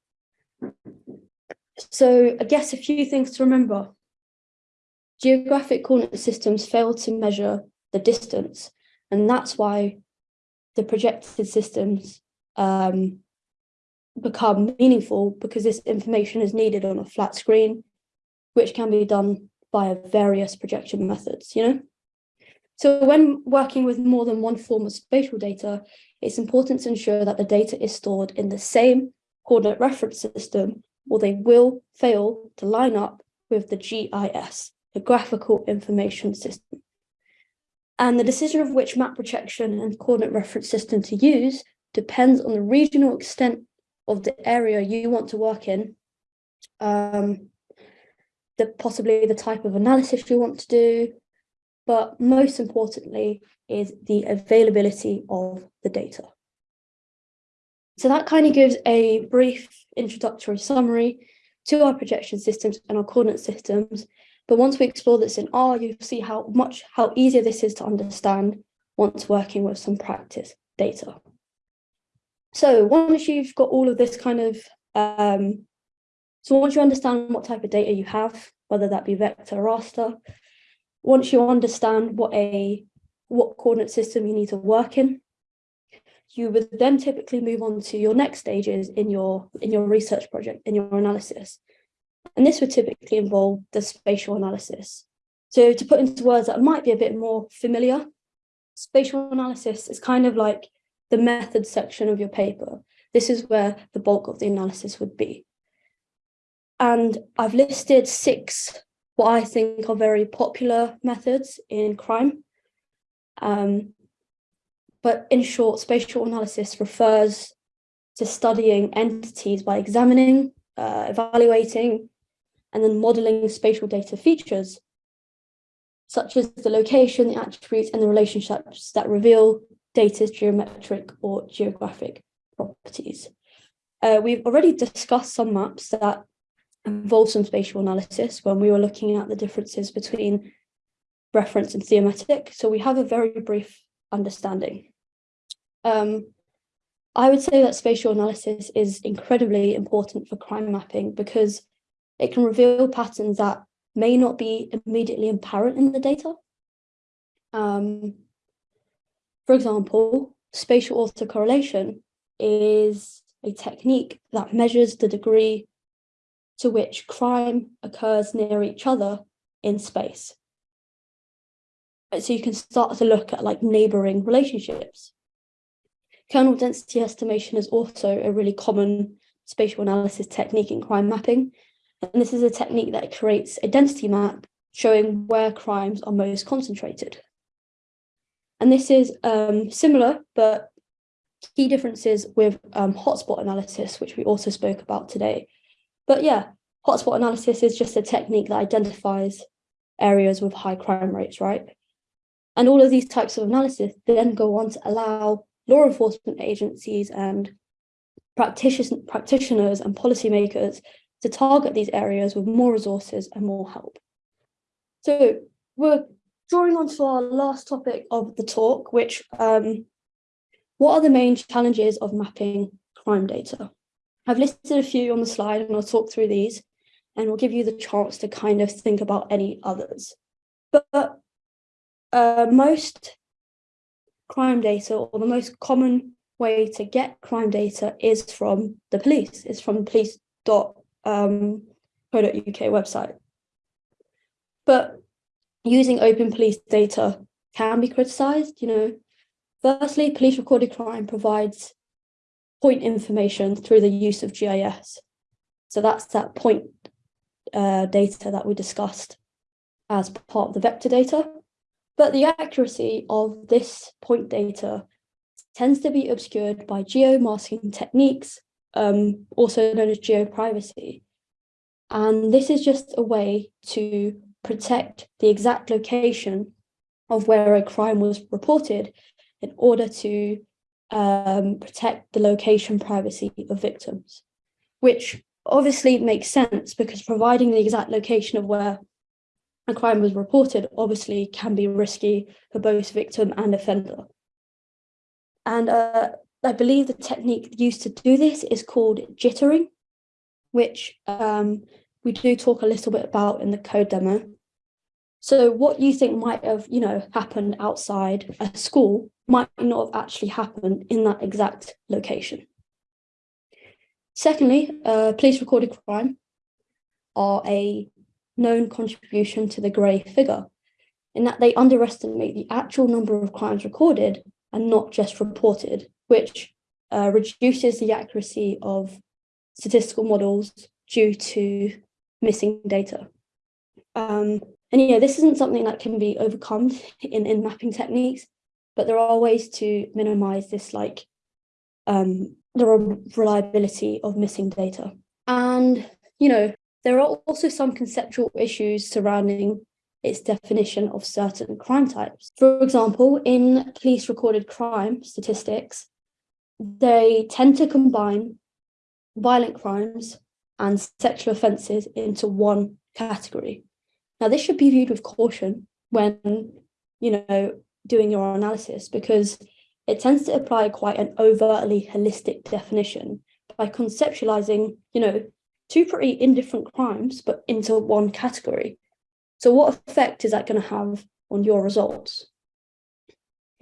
Speaker 1: so I guess a few things to remember. Geographic coordinate systems fail to measure the distance, and that's why the projected systems um, become meaningful because this information is needed on a flat screen, which can be done via various projection methods, you know? So when working with more than one form of spatial data, it's important to ensure that the data is stored in the same coordinate reference system, or they will fail to line up with the GIS, the Graphical Information System. And the decision of which map projection and coordinate reference system to use depends on the regional extent of the area you want to work in, um, the, possibly the type of analysis you want to do, but most importantly is the availability of the data. So that kind of gives a brief introductory summary to our projection systems and our coordinate systems. But once we explore this in R, you'll see how much, how easier this is to understand once working with some practice data. So once you've got all of this kind of, um, so once you understand what type of data you have, whether that be vector or raster, once you understand what a what coordinate system you need to work in, you would then typically move on to your next stages in your in your research project, in your analysis. And this would typically involve the spatial analysis. So to put into words that might be a bit more familiar, spatial analysis is kind of like the method section of your paper. This is where the bulk of the analysis would be. And I've listed six what I think are very popular methods in crime. Um, but in short, spatial analysis refers to studying entities by examining, uh, evaluating, and then modeling spatial data features, such as the location, the attributes, and the relationships that reveal data's geometric or geographic properties. Uh, we've already discussed some maps that involve some spatial analysis when we were looking at the differences between reference and thematic. So we have a very brief understanding. Um, I would say that spatial analysis is incredibly important for crime mapping because it can reveal patterns that may not be immediately apparent in the data. Um, for example, spatial autocorrelation is a technique that measures the degree to which crime occurs near each other in space. So you can start to look at like neighboring relationships. Kernel density estimation is also a really common spatial analysis technique in crime mapping. And this is a technique that creates a density map showing where crimes are most concentrated. And this is um, similar, but key differences with um, hotspot analysis, which we also spoke about today. But yeah, hotspot analysis is just a technique that identifies areas with high crime rates, right? And all of these types of analysis then go on to allow law enforcement agencies and practitioners, practitioners and policymakers to target these areas with more resources and more help. So we're drawing on to our last topic of the talk, which um, what are the main challenges of mapping crime data? I've listed a few on the slide and I'll talk through these and we'll give you the chance to kind of think about any others. But uh, most crime data or the most common way to get crime data is from the police. It's from police.co.uk um, website. But using open police data can be criticised, you know. Firstly, police recorded crime provides point information through the use of GIS. So that's that point uh, data that we discussed as part of the vector data. But the accuracy of this point data tends to be obscured by geomasking techniques, um, also known as geoprivacy. And this is just a way to protect the exact location of where a crime was reported in order to um, protect the location privacy of victims, which obviously makes sense because providing the exact location of where a crime was reported obviously can be risky for both victim and offender. And uh, I believe the technique used to do this is called jittering, which um, we do talk a little bit about in the code demo. So what you think might have, you know, happened outside a school might not have actually happened in that exact location. Secondly, uh, police recorded crime are a known contribution to the grey figure in that they underestimate the actual number of crimes recorded and not just reported, which uh, reduces the accuracy of statistical models due to missing data. Um, and yeah, this isn't something that can be overcome in, in mapping techniques, but there are ways to minimize this like um, the reliability of missing data. And, you know, there are also some conceptual issues surrounding its definition of certain crime types. For example, in police recorded crime statistics, they tend to combine violent crimes and sexual offences into one category. Now, this should be viewed with caution when, you know, doing your analysis because it tends to apply quite an overtly holistic definition by conceptualizing, you know, two pretty indifferent crimes, but into one category. So what effect is that going to have on your results?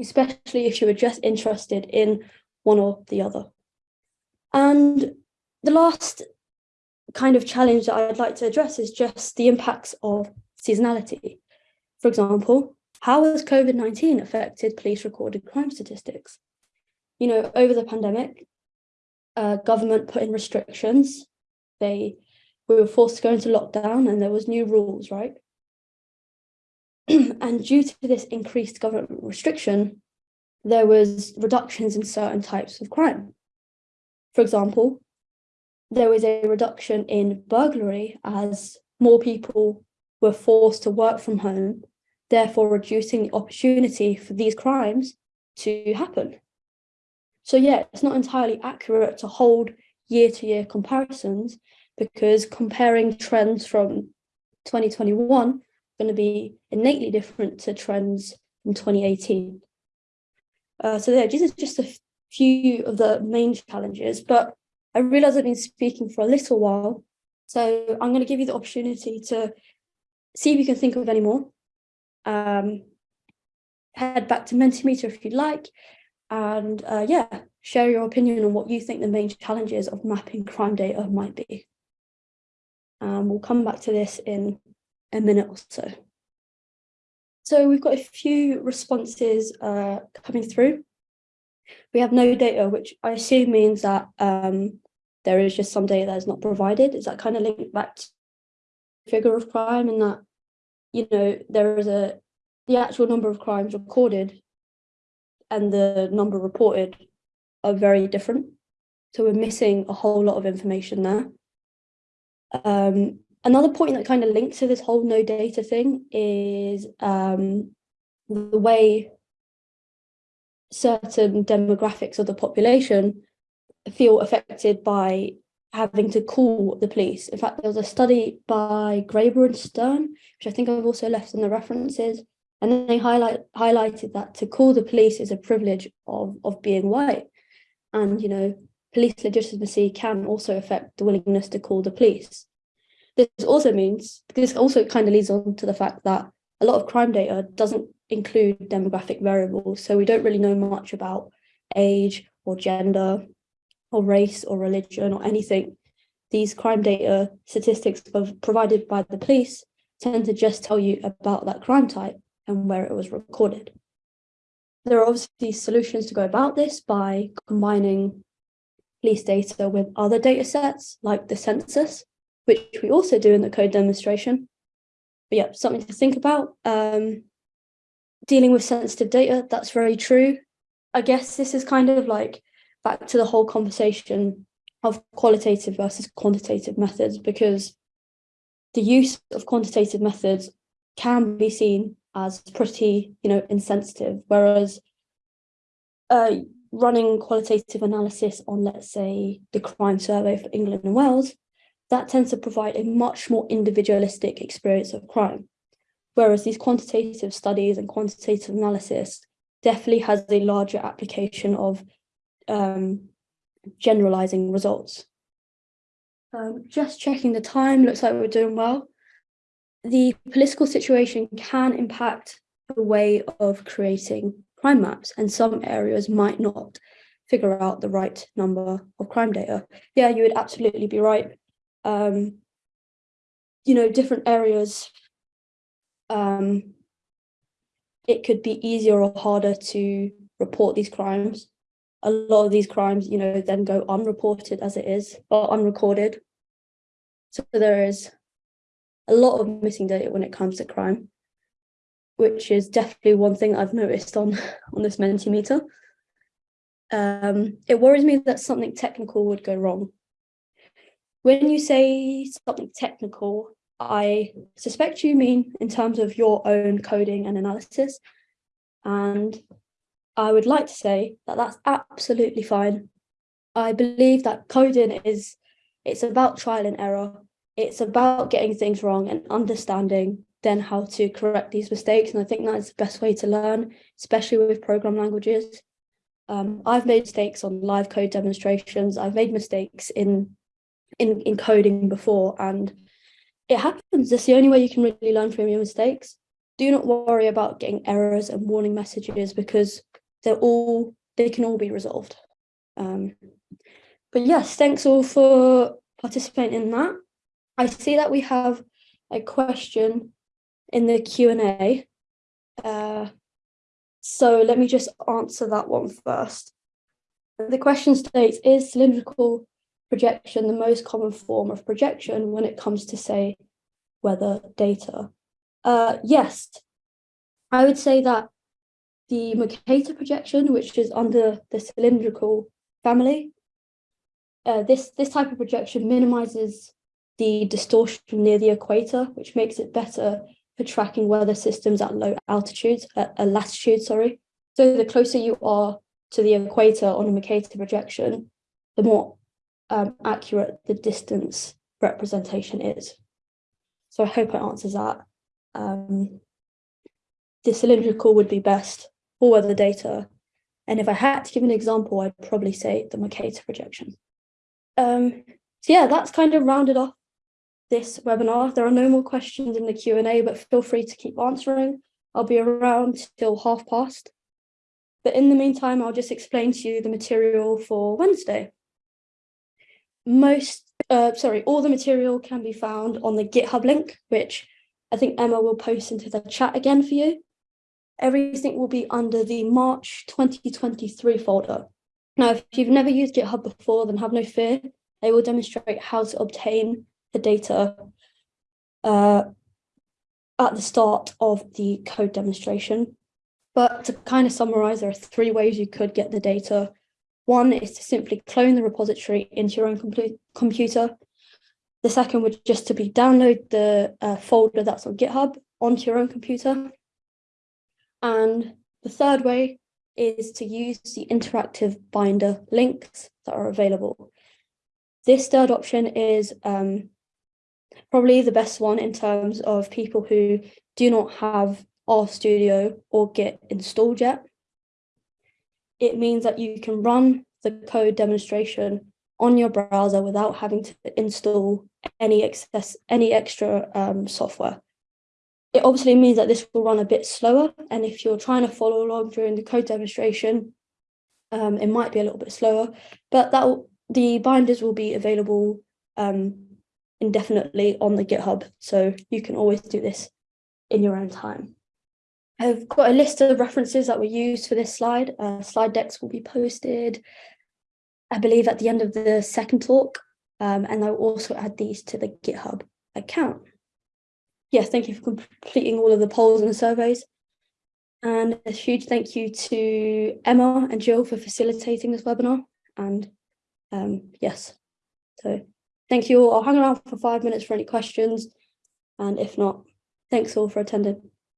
Speaker 1: Especially if you were just interested in one or the other. And the last kind of challenge that I'd like to address is just the impacts of seasonality. For example, how has COVID-19 affected police recorded crime statistics? You know, over the pandemic, uh, government put in restrictions they we were forced to go into lockdown and there was new rules, right? and due to this increased government restriction, there was reductions in certain types of crime. For example, there was a reduction in burglary as more people were forced to work from home, therefore reducing the opportunity for these crimes to happen. So yeah, it's not entirely accurate to hold year-to-year -year comparisons because comparing trends from 2021 are going to be innately different to trends from 2018. Uh, so yeah, these are just a few of the main challenges, but I realize I've been speaking for a little while, so I'm going to give you the opportunity to see if you can think of any more. Um, head back to Mentimeter if you'd like, and uh, yeah, share your opinion on what you think the main challenges of mapping crime data might be. Um, we'll come back to this in a minute or so. So we've got a few responses uh, coming through. We have no data, which I assume means that um, there is just some data that is not provided. Is that kind of linked back to figure of crime in that, you know, there is a, the actual number of crimes recorded and the number reported are very different. So we're missing a whole lot of information there. Um, another point that kind of links to this whole no data thing is um, the way certain demographics of the population feel affected by having to call the police. In fact, there was a study by Graeber and Stern, which I think I've also left in the references, and they highlight highlighted that to call the police is a privilege of, of being white. And, you know, police legitimacy can also affect the willingness to call the police. This also means, this also kind of leads on to the fact that a lot of crime data doesn't include demographic variables. So we don't really know much about age or gender or race or religion or anything. These crime data statistics provided by the police tend to just tell you about that crime type and where it was recorded. There are obviously solutions to go about this by combining police data with other data sets like the census, which we also do in the code demonstration. But yeah, something to think about. Um, dealing with sensitive data, that's very true. I guess this is kind of like back to the whole conversation of qualitative versus quantitative methods, because the use of quantitative methods can be seen as pretty, you know, insensitive, whereas uh, running qualitative analysis on, let's say, the crime survey for England and Wales, that tends to provide a much more individualistic experience of crime. Whereas these quantitative studies and quantitative analysis definitely has a larger application of um, generalizing results. Um, just checking the time, looks like we're doing well. The political situation can impact the way of creating crime maps and some areas might not figure out the right number of crime data. Yeah, you would absolutely be right. Um, you know, different areas, um, it could be easier or harder to report these crimes a lot of these crimes, you know, then go unreported as it is or unrecorded. So there is a lot of missing data when it comes to crime, which is definitely one thing I've noticed on, on this Mentimeter. Um, it worries me that something technical would go wrong. When you say something technical, I suspect you mean in terms of your own coding and analysis. And I would like to say that that's absolutely fine. I believe that coding is, it's about trial and error. It's about getting things wrong and understanding then how to correct these mistakes. And I think that's the best way to learn, especially with program languages. Um, I've made mistakes on live code demonstrations. I've made mistakes in, in, in coding before and it happens. It's the only way you can really learn from your mistakes. Do not worry about getting errors and warning messages because they're all they can all be resolved. Um, but yes, thanks all for participating in that. I see that we have a question in the Q&A. Uh, so let me just answer that one first. The question states, is cylindrical projection the most common form of projection when it comes to, say, weather data? Uh, yes, I would say that the Mercator projection, which is under the cylindrical family. Uh, this, this type of projection minimizes the distortion near the equator, which makes it better for tracking weather systems at low altitudes, at a latitude, sorry. So the closer you are to the equator on a Mercator projection, the more um, accurate the distance representation is. So I hope it answers that. Um, the cylindrical would be best for weather data. And if I had to give an example, I'd probably say the Mercator projection. Um, so yeah, that's kind of rounded off this webinar. There are no more questions in the Q&A, but feel free to keep answering. I'll be around till half past. But in the meantime, I'll just explain to you the material for Wednesday. Most, uh, sorry, all the material can be found on the GitHub link, which I think Emma will post into the chat again for you everything will be under the March 2023 folder. Now, if you've never used GitHub before, then have no fear. They will demonstrate how to obtain the data uh, at the start of the code demonstration. But to kind of summarize, there are three ways you could get the data. One is to simply clone the repository into your own compu computer. The second would just to be download the uh, folder that's on GitHub onto your own computer. And the third way is to use the interactive binder links that are available. This third option is um, probably the best one in terms of people who do not have RStudio or Git installed yet. It means that you can run the code demonstration on your browser without having to install any excess, any extra um, software. It obviously means that this will run a bit slower, and if you're trying to follow along during the code demonstration, um, it might be a little bit slower, but that the binders will be available um, indefinitely on the GitHub, so you can always do this in your own time. I've got a list of references that were used for this slide. Uh, slide decks will be posted, I believe, at the end of the second talk, um, and I'll also add these to the GitHub account. Yeah, thank you for completing all of the polls and the surveys. And a huge thank you to Emma and Jill for facilitating this webinar. And um, yes, so thank you all. I'll hang around for five minutes for any questions. And if not, thanks all for attending.